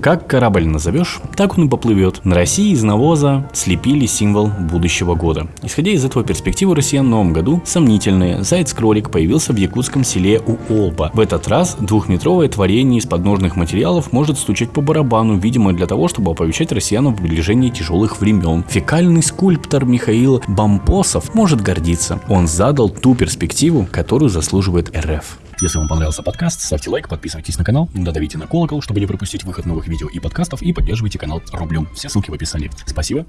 Как корабль назовешь, так он и поплывет. На России из навоза слепили символ будущего года. Исходя из этого перспективы россиян в новом году сомнительные. Заяц-кролик появился в якутском селе Уолба. В этот раз двухметровое творение из подножных материалов может стучать по барабану, видимо для того, чтобы оповещать россиян о приближении тяжелых времен. Фекальный скульптор Михаил Бампосов может гордиться. Он задал ту перспективу, которую заслуживает РФ. Если вам понравился подкаст, ставьте лайк, подписывайтесь на канал, додавите на колокол, чтобы не пропустить выход новых видео и подкастов, и поддерживайте канал рублем. Все ссылки в описании. Спасибо.